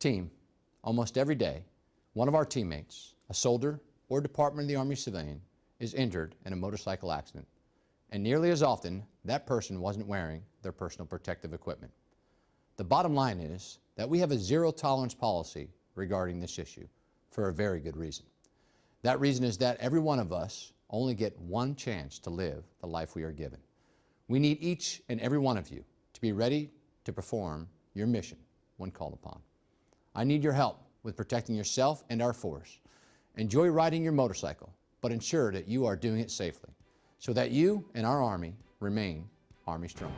Team, almost every day, one of our teammates, a soldier or Department of the Army civilian, is injured in a motorcycle accident. And nearly as often, that person wasn't wearing their personal protective equipment. The bottom line is that we have a zero tolerance policy regarding this issue for a very good reason. That reason is that every one of us only get one chance to live the life we are given. We need each and every one of you to be ready to perform your mission when called upon. I need your help with protecting yourself and our force. Enjoy riding your motorcycle, but ensure that you are doing it safely so that you and our Army remain Army strong.